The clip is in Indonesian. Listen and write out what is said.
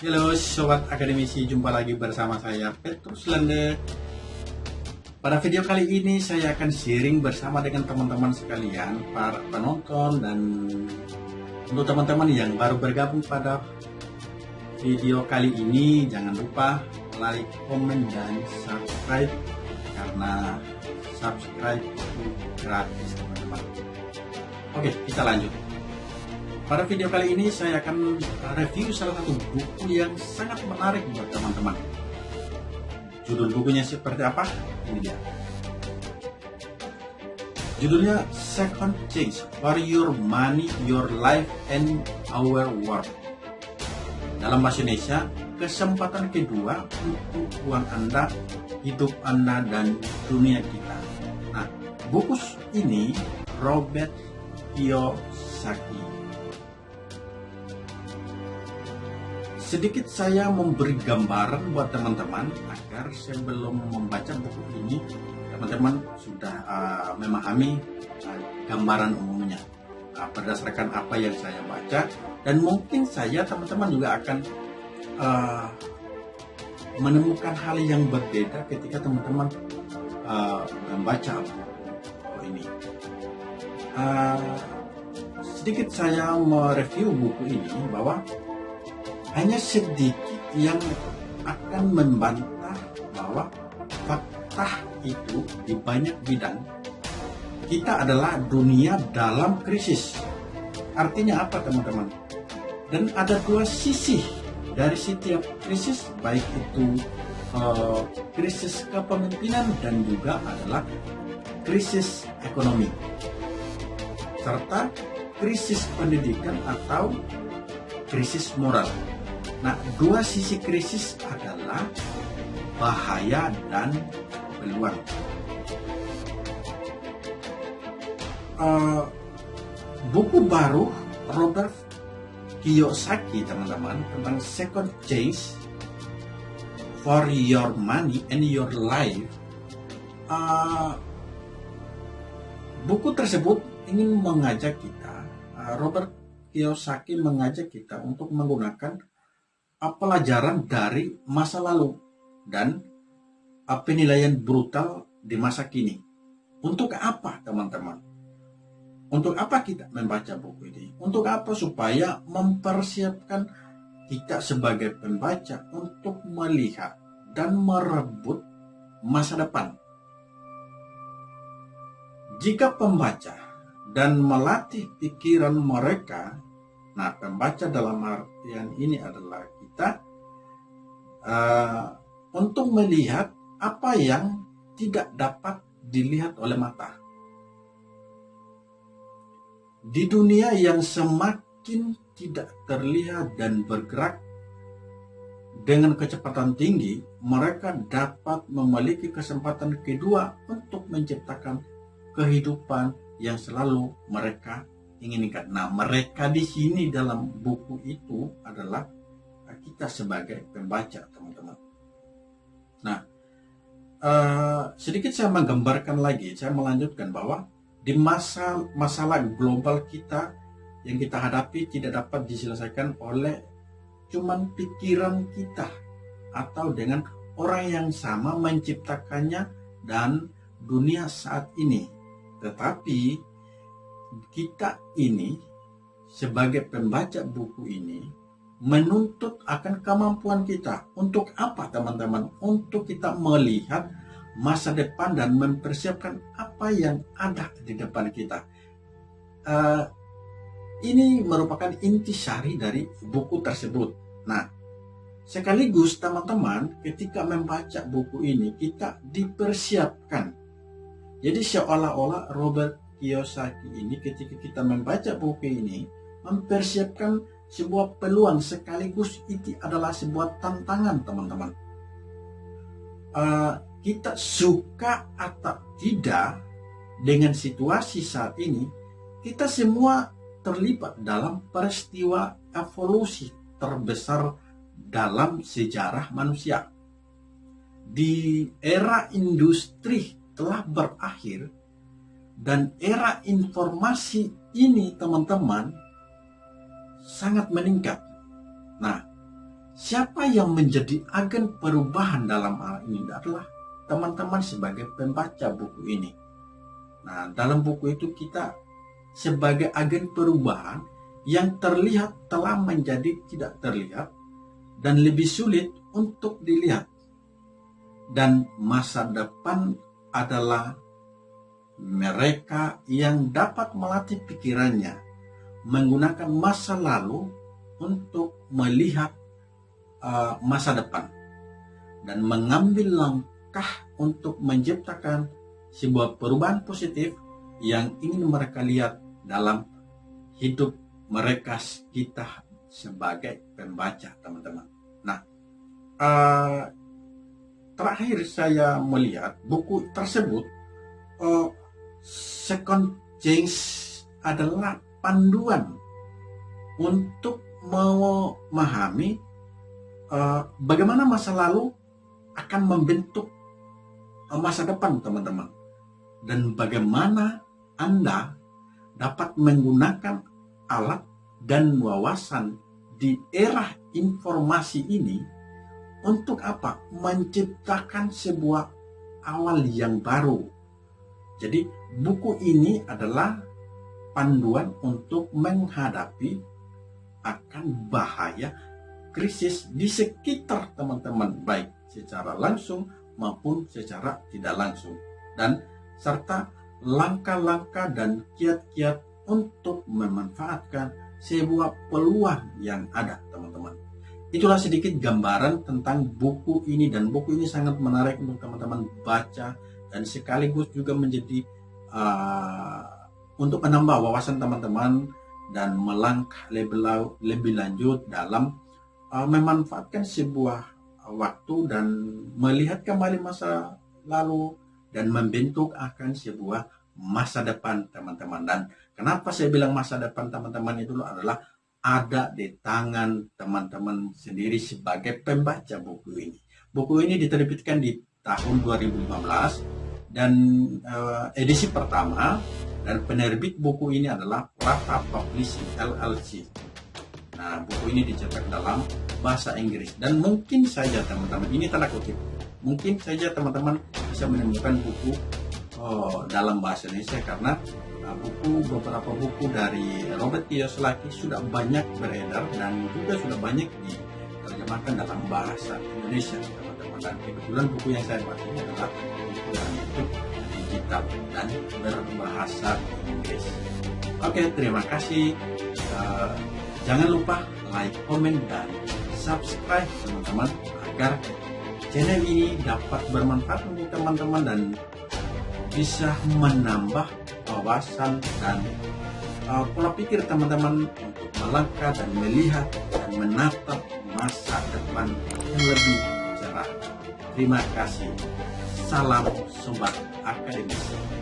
Halo Sobat Akademisi, jumpa lagi bersama saya Petrus Lende. Pada video kali ini saya akan sharing bersama dengan teman-teman sekalian Para penonton dan untuk teman-teman yang baru bergabung pada video kali ini Jangan lupa like, komen, dan subscribe Karena subscribe itu gratis teman-teman. Oke kita lanjut pada video kali ini saya akan review salah satu buku yang sangat menarik buat teman-teman. Judul bukunya seperti apa? Ini dia. Judulnya Second Change for Your Money, Your Life, and Our World. Dalam bahasa Indonesia, kesempatan kedua untuk uang Anda, hidup Anda, dan dunia kita. Nah, buku ini Robert Kiyosaki sedikit saya memberi gambaran buat teman-teman agar sebelum membaca buku ini teman-teman sudah uh, memahami uh, gambaran umumnya uh, berdasarkan apa yang saya baca dan mungkin saya teman-teman juga akan uh, menemukan hal yang berbeda ketika teman-teman uh, membaca buku ini. Uh, sedikit saya mereview buku ini bahwa hanya sedikit yang akan membantah bahwa fakta itu di banyak bidang kita adalah dunia dalam krisis. Artinya apa teman-teman? Dan ada dua sisi dari setiap krisis, baik itu uh, krisis kepemimpinan dan juga adalah krisis ekonomi. Serta krisis pendidikan atau krisis moral. Nah, dua sisi krisis adalah bahaya dan peluang. Uh, buku baru Robert Kiyosaki teman-teman tentang second chance for your money and your life uh, buku tersebut ingin mengajak kita uh, Robert Kiyosaki mengajak kita untuk menggunakan pelajaran dari masa lalu dan penilaian brutal di masa kini. Untuk apa teman-teman? Untuk apa kita membaca buku ini? Untuk apa supaya mempersiapkan kita sebagai pembaca untuk melihat dan merebut masa depan. Jika pembaca dan melatih pikiran mereka, nah pembaca dalam artian ini adalah kita uh, untuk melihat apa yang tidak dapat dilihat oleh mata. Di dunia yang semakin tidak terlihat dan bergerak dengan kecepatan tinggi, mereka dapat memiliki kesempatan kedua untuk menciptakan kehidupan yang selalu mereka inginkan. Nah, mereka di sini dalam buku itu adalah kita sebagai pembaca teman-teman. Nah, uh, sedikit saya menggambarkan lagi, saya melanjutkan bahwa di masa masalah global kita yang kita hadapi tidak dapat diselesaikan oleh cuman pikiran kita atau dengan orang yang sama menciptakannya dan dunia saat ini. Tetapi kita ini sebagai pembaca buku ini menuntut akan kemampuan kita. Untuk apa teman-teman? Untuk kita melihat masa depan dan mempersiapkan apa yang ada di depan kita. Uh, ini merupakan intisari dari buku tersebut. Nah, sekaligus teman-teman ketika membaca buku ini kita dipersiapkan. Jadi seolah-olah Robert Kiyosaki ini ketika kita membaca buku ini mempersiapkan sebuah peluang sekaligus itu adalah sebuah tantangan teman-teman. Uh, kita suka atau tidak dengan situasi saat ini, kita semua terlibat dalam peristiwa evolusi terbesar dalam sejarah manusia. Di era industri telah berakhir dan era informasi ini teman-teman sangat meningkat. Nah, siapa yang menjadi agen perubahan dalam hal ini adalah teman-teman sebagai pembaca buku ini. Nah, dalam buku itu kita sebagai agen perubahan yang terlihat telah menjadi tidak terlihat dan lebih sulit untuk dilihat. Dan masa depan adalah mereka yang dapat melatih pikirannya menggunakan masa lalu untuk melihat uh, masa depan dan mengambil langkah untuk menciptakan sebuah perubahan positif yang ingin mereka lihat dalam hidup mereka kita sebagai pembaca teman-teman. Nah, uh, terakhir saya melihat buku tersebut uh, Second Change adalah panduan untuk memahami uh, bagaimana masa lalu akan membentuk uh, masa depan teman-teman dan bagaimana Anda dapat menggunakan alat dan wawasan di era informasi ini untuk apa? Menciptakan sebuah awal yang baru. Jadi buku ini adalah panduan untuk menghadapi akan bahaya krisis di sekitar teman-teman baik secara langsung maupun secara tidak langsung dan serta langkah-langkah dan kiat-kiat untuk memanfaatkan sebuah peluang yang ada teman-teman. Itulah sedikit gambaran tentang buku ini dan buku ini sangat menarik untuk teman-teman baca dan sekaligus juga menjadi uh, untuk menambah wawasan teman-teman dan melangkah lebih, lanjut dalam uh, memanfaatkan sebuah waktu dan melihat kembali masa lalu dan membentuk akan sebuah masa depan teman-teman. Dan kenapa saya bilang masa depan teman-teman itu adalah ada di tangan teman-teman sendiri sebagai pembaca buku ini. Buku ini diterbitkan di tahun 2015 dan uh, edisi pertama dan penerbit buku ini adalah Prata Publishing LLC Nah, buku ini dicetak dalam bahasa Inggris. Dan mungkin saja teman-teman ini tanda kutip. Mungkin saja teman-teman bisa menemukan buku oh, dalam bahasa Indonesia karena uh, buku beberapa buku dari Robert Kiyosaki sudah banyak beredar dan juga sudah banyak diterjemahkan dalam bahasa Indonesia teman-teman. Dan kebetulan buku yang saya baca adalah buku yang itu digital dan berbahasa Inggris. Oke, terima kasih. Uh, Jangan lupa like, komen, dan subscribe teman-teman agar channel ini dapat bermanfaat untuk teman-teman dan bisa menambah wawasan dan uh, pola pikir teman-teman untuk melangkah dan melihat dan menatap masa depan yang lebih cerah. Terima kasih. Salam Sobat Akademis.